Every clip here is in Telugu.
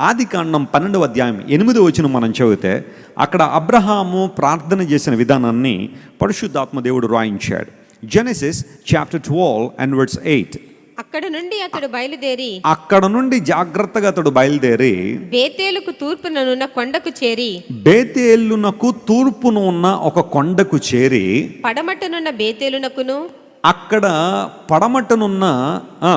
ఆది కాండం పన్నెండవ అధ్యాయం ఎనిమిది వచ్చిన మనం చదివితే అక్కడ అబ్రహాము ప్రార్థన చేసిన విధానాన్ని పరిశుద్ధాత్మ దేవుడు రాయించాడు. Genesis chapter twelve and words eight అక్కడ నుండి అతడు బయలుదేరి అక్కడ నుండి జాగ్రత్తగా అతడు బయలుదేరి బేతేలుకు తూర్పుననున్న కొండకు చేరి బేతేలునకు తూర్పున ఉన్న ఒక కొండకు చేరి పడమటనున్న బేతేలునకును అక్కడ పడమటనున్న ఆ,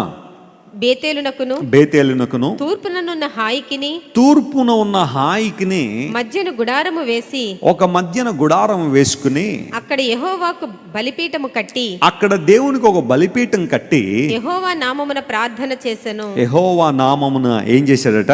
బేతేలునకును బేతేలునకును తూర్పుననున్న హాయికిని తూర్పున ఉన్న హాయికిని మధ్యను గుడారము వేసి ఒక మధ్యన గుడారం వేసుకుని అక్కడ యెహోవాకు బలిపీఠము కట్టి అక్కడ దేవునికి ఒక బలిపీఠం కట్టి యెహోవా నామమున ప్రార్థన చేసెను. యెహోవా నామమున ఏం చేశాడట?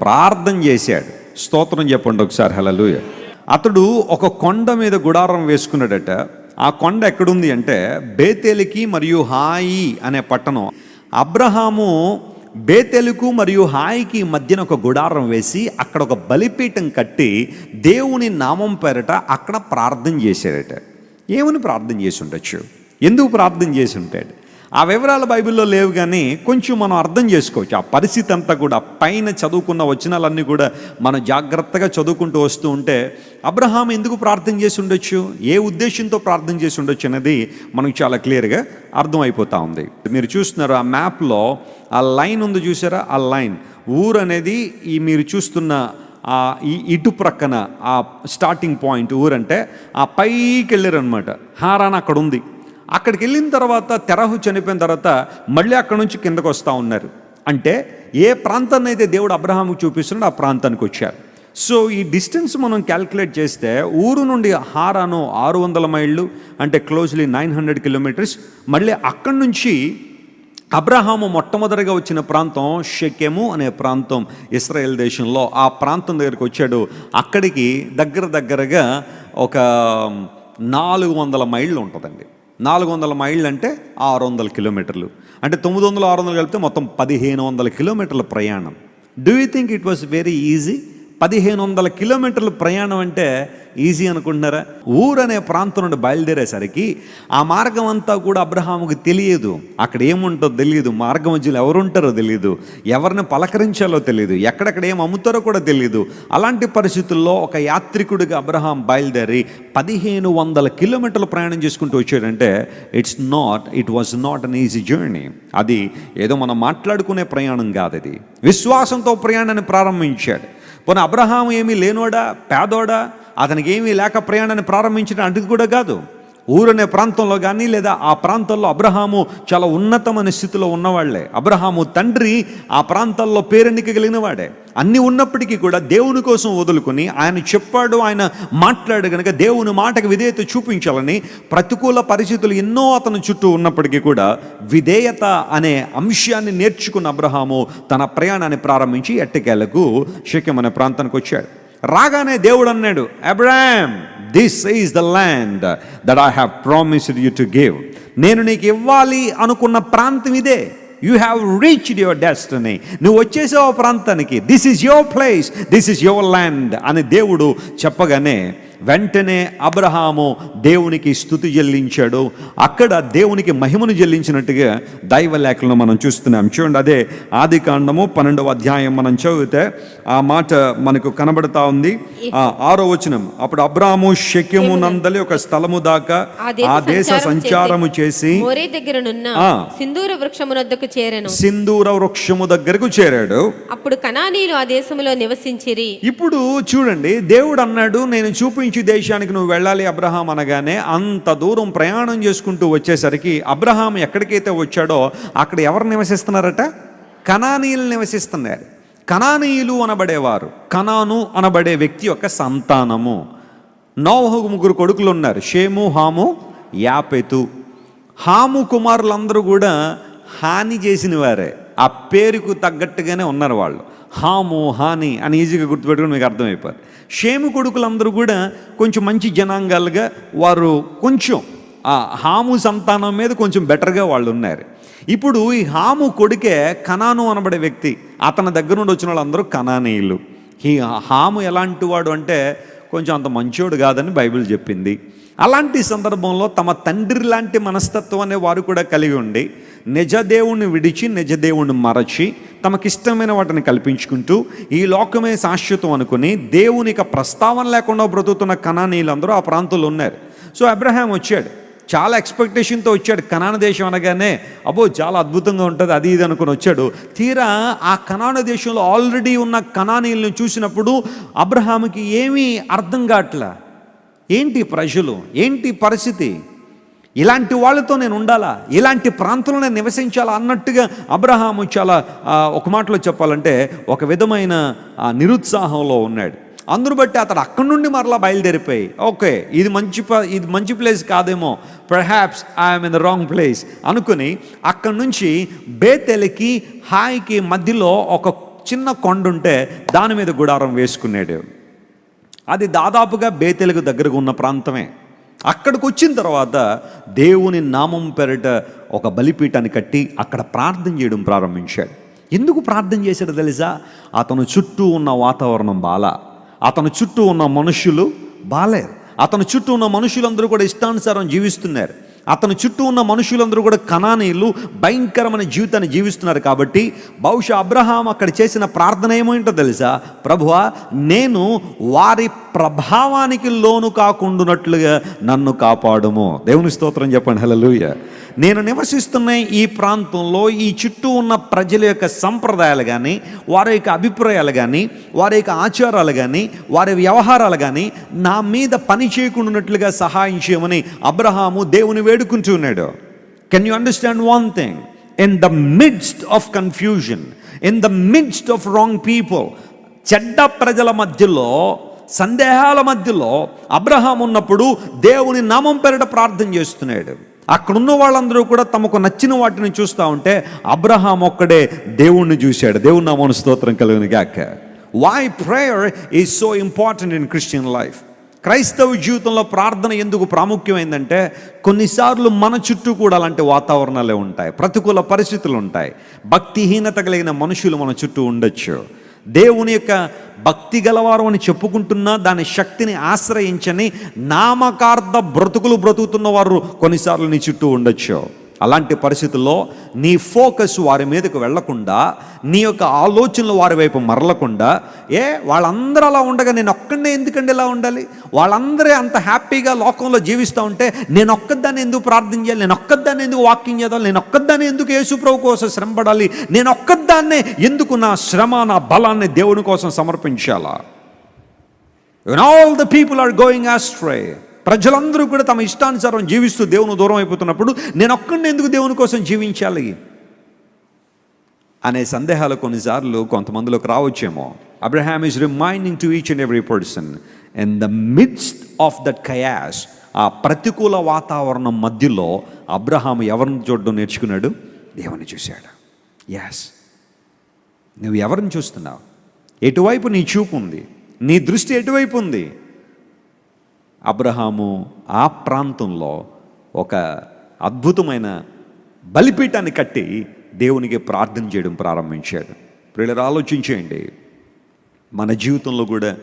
ప్రార్థన. చేశాడు. స్తోత్రం చెప్పండి ఒకసారి హలలుయ అతడు ఒక కొండ మీద గుడారం వేసుకున్నాడట. ఆ కొండ ఎక్కడుంది అంటే బేతేలికి మరియు హాయి అనే పట్టణం. అబ్రహాము బేతెలుకు మరియు హాయికి మధ్యన ఒక గుడారం వేసి అక్కడ ఒక బలిపీఠం కట్టి దేవుని నామం పేరట అక్కడ ప్రార్థన చేశారట ఏమని ప్రార్థన చేసి ఉండొచ్చు? ఎందుకు ప్రార్థన చేసి ఉంటాడు? ఆ వివరాలు బైబిల్లో లేవు కానీ కొంచెం మనం అర్థం చేసుకోవచ్చు. ఆ పరిస్థితి అంతా కూడా పైన చదువుకున్న వచనాలన్నీ కూడా మనం జాగ్రత్తగా చదువుకుంటూ వస్తూ ఉంటే అబ్రహాం ఎందుకు ప్రార్థన చేసి ఉండొచ్చు? ఏ ఉద్దేశంతో ప్రార్థన చేసి ఉండొచ్చు అనేది మనకు చాలా క్లియర్గా అర్థమైపోతూ ఉంది. మీరు చూస్తున్నారు ఆ మ్యాప్లో ఆ లైన్ ఉంది చూసారా? ఆ లైన్. ఊరు అనేది ఈ మీరు చూస్తున్న ఆ ఈ ఇటు ప్రక్కన ఆ స్టార్టింగ్ పాయింట్ ఊరంటే ఆ పైకి వెళ్ళారు అనమాట హారాన్ అక్కడ ఉంది. అక్కడికి వెళ్ళిన తర్వాత తెరహు చనిపోయిన తర్వాత మళ్ళీ అక్కడ నుంచి కిందకు వస్తూ ఉన్నారు. అంటే ఏ ప్రాంతాన్ని అయితే దేవుడు అబ్రహాముకు చూపిస్తున్నాడో ఆ ప్రాంతానికి వచ్చారు. సో ఈ డిస్టెన్స్ మనం క్యాల్కులేట్ చేస్తే ఊరు నుండి హారాను ఆరు వందల మైళ్ళు అంటే క్లోజ్లీ నైన్ హండ్రెడ్ కిలోమీటర్స్. మళ్ళీ అక్కడి నుంచి అబ్రహాము మొట్టమొదటిగా వచ్చిన ప్రాంతం షెకెము అనే ప్రాంతం ఇస్రాయేల్ దేశంలో. ఆ ప్రాంతం దగ్గరికి వచ్చాడు. అక్కడికి దగ్గర దగ్గరగా ఒక నాలుగు వందల మైళ్ళు ఉంటుందండి. నాలుగు వందల మైళ్ళు అంటే ఆరు వందల కిలోమీటర్లు. అంటే తొమ్మిది వందలు ఆరు వందలు కలిపితే మొత్తం పదిహేను వందల కిలోమీటర్ల ప్రయాణం. Do you think it was very easy పదిహేను వందల కిలోమీటర్ల ప్రయాణం అంటే ఈజీ అనుకుంటున్నారా? ఊరు అనే ప్రాంతం నుండి బయలుదేరేసరికి ఆ మార్గం అంతా కూడా అబ్రహాముకి తెలియదు. అక్కడ ఏముంటుందో తెలియదు. మార్గం మధ్యలో ఎవరు ఉంటారో తెలియదు. ఎవరిని పలకరించాలో తెలియదు. ఎక్కడెక్కడ ఏం అమ్ముతారో కూడా తెలియదు. అలాంటి పరిస్థితుల్లో ఒక యాత్రికుడిగా అబ్రహాం బయలుదేరి పదిహేను వందల కిలోమీటర్లు ప్రయాణం చేసుకుంటూ వచ్చాడంటే it's not it was not an easy journey అది ఏదో మనం మాట్లాడుకునే ప్రయాణం కాదు అది. విశ్వాసంతో ప్రయాణాన్ని ప్రారంభించాడు. పోనీ అబ్రహాం ఏమీ లేనోడా? పేదోడా? అతనికి ఏమీ లేక ప్రయాణాన్ని ప్రారంభించడం అంటిది కూడా కాదు. ఊరనే ప్రాంతంలో కానీ లేదా ఆ ప్రాంతంలో అబ్రహాము చాలా ఉన్నతమైన స్థితిలో ఉన్నవాళ్ళే. అబ్రహాము తండ్రి ఆ ప్రాంతాల్లో పేరెన్నిక కలిగిన వాడే అన్నీ ఉన్నప్పటికీ కూడా దేవుని కోసం వదులుకుని ఆయన చెప్పాడు ఆయన మాట్లాడు కనుక దేవుని మాటకు విధేయత చూపించాలని ప్రతికూల పరిస్థితులు ఎన్నో అతని చుట్టూ ఉన్నప్పటికీ కూడా విధేయత అనే అంశాన్ని నేర్చుకున్న అబ్రహాము తన ప్రయాణాన్ని ప్రారంభించి ఎట్టకేలకు శక్యం అనే ప్రాంతానికి వచ్చాడు. రాగానే దేవుడు అన్నాడు Abram this is the land that I have promised you to give నేను నీకు ఇవ్వాలి అనుకున్న ప్రాంతం ఇదే. You have reached your destiny నువ్వు వచ్చేసావు ఆ ప్రాంతానికి. This is your place this is your land అని దేవుడు చెప్పగానే వెంటనే అబ్రహాము దేవునికి స్థుతి చెల్లించాడు. అక్కడ దేవునికి మహిమను చెల్లించినట్టుగా దైవ లేఖలను మనం చూస్తున్నాం. చూడండి అదే ఆది కాండము పన్నెండవ అధ్యాయం మనం చదివితే ఆ మాట మనకు కనబడతా ఉంది. ఆరో వచనం అప్పుడు అబ్రాము శక్యము నందలి ఒక స్థలము దాకా ఆ దేశ సంచారము చేసి. సింధూర వృక్షమునొద్దకు చేరెను. సింధూర వృక్షము దగ్గరకు చేరాడు. అప్పుడు కనానీలు ఆ దేశములో నివసించిరి. ఇప్పుడు చూడండి దేవుడు అన్నాడు నేను నుంచి దేశానికి నువ్వు వెళ్ళాలి అబ్రహాం అనగానే అంత దూరం ప్రయాణం చేసుకుంటూ వచ్చేసరికి అబ్రహాం ఎక్కడికైతే వచ్చాడో అక్కడ ఎవరు నివసిస్తున్నారట? కనానీయులు నివసిస్తున్నారు. కనానీయులు అనబడేవారు. కనాను అనబడే వ్యక్తి యొక్క సంతానము. నోవహుకు ముగ్గురు కొడుకులు ఉన్నారు. షేము హాము యాపెతు. హాము కుమారులందరూ కూడా హాని చేసిన వారే ఆ పేరుకు తగ్గట్టుగానే ఉన్నారు వాళ్ళు. హాము హాని అని ఈజీగా గుర్తుపెట్టుకుని మీకు అర్థమైపోయారు షేము కొడుకులందరూ కూడా కొంచెం మంచి జనాంగాలుగా వారు కొంచెం ఆ హాము సంతానం మీద కొంచెం బెటర్గా వాళ్ళు ఉన్నారు. ఇప్పుడు ఈ హాము కొడుకే కనాను అనబడే వ్యక్తి అతని దగ్గర నుండి వచ్చిన వాళ్ళందరూ కనానీయులు. ఈ హాము ఎలాంటి వాడు అంటే కొంచెం అంత మంచోడు కాదని బైబిల్ చెప్పింది. అలాంటి సందర్భంలో తమ తండ్రి లాంటి మనస్తత్వం అనే వారు కూడా కలిగి ఉండి నిజదేవుణ్ణి విడిచి నిజదేవుణ్ణి మరచి తమకిష్టమైన వాటిని కల్పించుకుంటూ ఈ లోకమే శాశ్వతం అనుకుని దేవునికి ప్రస్తావన లేకుండా బ్రతుకుతున్న కణానీయులందరూ ఆ ప్రాంతంలో ఉన్నారు. సో అబ్రహాం వచ్చాడు. చాలా ఎక్స్పెక్టేషన్తో వచ్చాడు. కనాన దేశం అనగానే అబ్బో చాలా అద్భుతంగా ఉంటుంది అది ఇది అనుకుని వచ్చాడు. తీరా ఆ కనాన దేశంలో ఆల్రెడీ ఉన్న కణానీయులను చూసినప్పుడు అబ్రహాముకి ఏమీ అర్థం కావట్లా ఏంటి ప్రజలు? ఏంటి పరిస్థితి? ఇలాంటి వాళ్ళతో నేను ఉండాలా? ఇలాంటి ప్రాంతంలో నేను నివసించాలా? అన్నట్టుగా అబ్రహాము చాలా ఒక మాటలో చెప్పాలంటే ఒక విధమైన నిరుత్సాహంలో ఉన్నాడు. అందును బట్టి అతడు అక్కడి నుండి మరలా బయలుదేరిపోయి ఓకే ఇది మంచి ఇది మంచి ప్లేస్ కాదేమో perhaps I'm in the wrong place అనుకుని అక్కడి నుంచి బేతెలికి హాయికి మధ్యలో ఒక చిన్న కొండ ఉంటే దాని మీద గుడారం వేసుకున్నాడు. అది దాదాపుగా బేతెలకు దగ్గరగా ఉన్న ప్రాంతమే. అక్కడికి వచ్చిన తర్వాత దేవుని నామం పెరట ఒక బలిపీఠాన్ని కట్టి అక్కడ ప్రార్థన చేయడం ప్రారంభించాడు. ఎందుకు ప్రార్థన చేశాడో తెలుసా? అతను చుట్టూ ఉన్న వాతావరణం బాల. అతను చుట్టూ ఉన్న మనుషులు బాలేరు. అతను చుట్టూ ఉన్న మనుషులందరూ కూడా ఇష్టానుసారం జీవిస్తున్నారు. అతని చుట్టూ ఉన్న మనుషులందరూ కూడా కణానీయులు భయంకరమైన జీవితాన్ని జీవిస్తున్నారు కాబట్టి బహుశా అబ్రహాం అక్కడ చేసిన ప్రార్థన ఏమేంటో తెలుసా? ప్రభువా నేను వారి ప్రభావానికి లోను కాకుండానట్లుగా నన్ను కాపాడుము. దేవుని స్తోత్రం చెప్పండి. హల్లెలూయా. నేను నివసిస్తున్న ఈ ప్రాంతంలో ఈ చుట్టూ ఉన్న ప్రజల యొక్క సంప్రదాయాలు కానీ వారి యొక్క అభిప్రాయాలు కానీ వారి యొక్క ఆచారాలు కానీ వారి వ్యవహారాలు కానీ నా మీద పని చేయకుండానట్లుగా సహాయం చేయమని అబ్రహాము దేవుని వేడుకుంటున్నాడు can you understand one thing in the midst of confusion in the midst of wrong people చెడ్డ ప్రజల మధ్యలో సందేహాల మధ్యలో అబ్రహాం ఉన్నప్పుడు దేవుని నామం పేరిట ప్రార్థన చేస్తున్నాడు. అక్కడున్న వాళ్ళందరూ కూడా తమకు నచ్చిన వాటిని చూస్తూ ఉంటే అబ్రహాం ఒక్కడే దేవుణ్ణి చూశాడు. దేవుని నామను స్తోత్రం కలిగిన గాక. Why prayer is so important in Christian life క్రైస్తవ జీవితంలో ప్రార్థన ఎందుకు ప్రాముఖ్యమైందంటే కొన్నిసార్లు మన చుట్టూ కూడా అలాంటి వాతావరణాలే ఉంటాయి. ప్రతికూల పరిస్థితులు ఉంటాయి. భక్తిహీనత కలిగిన మనుషులు మన చుట్టూ ఉండొచ్చు. దేవుని యొక్క భక్తి గలవారు అని చెప్పుకుంటున్నా దాని శక్తిని ఆశ్రయించని నామకార్థ బ్రతుకులు బ్రతుకుతున్న వారు కొన్నిసార్లు నీ చుట్టూ ఉండొచ్చు. అలాంటి పరిస్థితుల్లో నీ ఫోకస్ వారి మీదకు వెళ్ళకుండా నీ యొక్క ఆలోచనలు వారి వైపు మరలకుండా ఏ వాళ్ళందరూ అలా ఉండగా నేను ఒక్కడే ఎందుకండి ఇలా ఉండాలి? వాళ్ళందరూ అంత హ్యాపీగా లోకంలో జీవిస్తూ ఉంటే నేను ఒక్కదాన్ని ఎందుకు ప్రార్థన చేయాలి? నేను ఒక్కదాన్ని ఎందుకు వాకింగ్ చేయాలి నేను ఒక్కదాన్ని ఎందుకు యేసుప్రభు కోసం శ్రమపడాలి? నేను ఒక్కదాన్నే ఎందుకు నా శ్రమ నా బలాన్ని దేవుని కోసం సమర్పించాలా? All the people are going astray ప్రజలందరూ కూడా తమ ఇష్టానుసారం జీవిస్తూ దేవుని దూరం అయిపోతున్నప్పుడు నేను ఒక్కడిని ఎందుకు దేవుని కోసం జీవించాలి? అనే సందేహాలు కొన్నిసార్లు కొంతమందిలోకి రావచ్చేమో. Abraham is reminding to each and every person in the midst of that chaos ఆ ప్రతికూల వాతావరణం మధ్యలో అబ్రహాం ఎవరిని చూడడం నేర్చుకున్నాడు? దేవుని చూశాడు. యాస్ నువ్వు ఎవరిని చూస్తున్నావు? ఎటువైపు నీ చూపు ఉంది? నీ దృష్టి ఎటువైపు ఉంది? అబ్రహాము ఆ ప్రాంతంలో ఒక అద్భుతమైన బలిపీఠాన్ని కట్టి దేవునికి ప్రార్థన చేయడం ప్రారంభించాడు. ప్రియులు ఆలోచించేయండి. మన జీవితంలో కూడా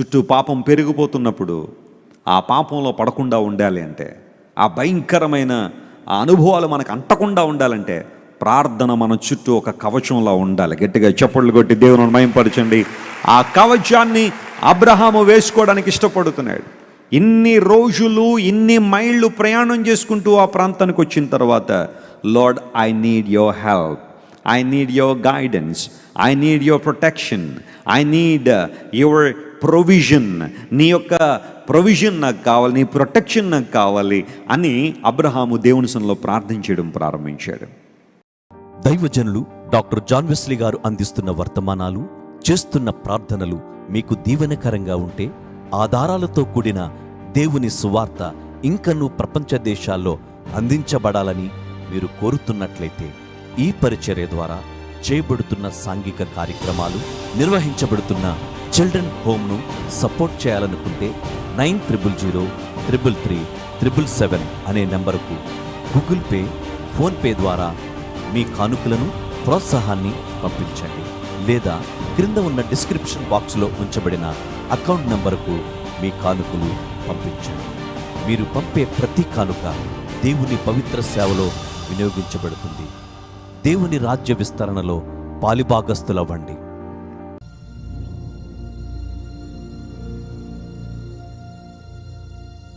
చుట్టూ పాపం పెరిగిపోతున్నప్పుడు ఆ పాపంలో పడకుండా ఉండాలి అంటే ఆ భయంకరమైన ఆ అనుభవాలు మనకు అంటకుండా ఉండాలంటే ప్రార్థన మన చుట్టూ ఒక కవచంలా ఉండాలి. గట్టిగా చప్పట్లు కొట్టి దేవుని మయంపరచండి ఆ కవచాన్ని అబ్రహాము వేసుకోవడానికి ఇష్టపడుతున్నాడు. ఇన్ని రోజులు ఇన్ని మైళ్ళు ప్రయాణం చేసుకుంటూ ఆ ప్రాంతానికి వచ్చిన తర్వాత Lord I need your help I need your guidance I need your protection I need your provision నీ యొక్క ప్రొవిజన్ నాకు కావాలి నీ ప్రొటెక్షన్ నాకు కావాలి అని అబ్రహాము దేవుని ప్రార్థన ప్రార్థించడం ప్రారంభించాడు. దైవజనులు డాక్టర్ జాన్ వెస్లీ గారు అందిస్తున్న వర్తమానాలు చేస్తున్న ప్రార్థనలు మీకు దీవెనకరంగా ఉంటే ఆధారాలతో కూడిన దేవుని సువార్త ఇంకనూ ప్రపంచ దేశాల్లో అందించబడాలని మీరు కోరుతున్నట్లయితే ఈ పరిచర్య ద్వారా చేయబడుతున్న సాంఘిక కార్యక్రమాలు నిర్వహించబడుతున్న చిల్డ్రన్ హోమ్ను సపోర్ట్ చేయాలనుకుంటే nine triple zero triple three triple seven అనే నంబరుకు గూగుల్ పే ఫోన్పే ద్వారా మీ కానుకలను ప్రోత్సాహాన్ని పంపించండి. లేదా క్రింద ఉన్న డిస్క్రిప్షన్ బాక్స్లో ఉంచబడిన అకౌంట్ నంబరుకు మీ కానుకలు పంపించండి. మీరు పంపే ప్రతి కానుక దేవుని పవిత్ర సేవలో వినియోగించబడుతుంది. దేవుని రాజ్య విస్తరణలో పాలిభాగస్తులవ్వండి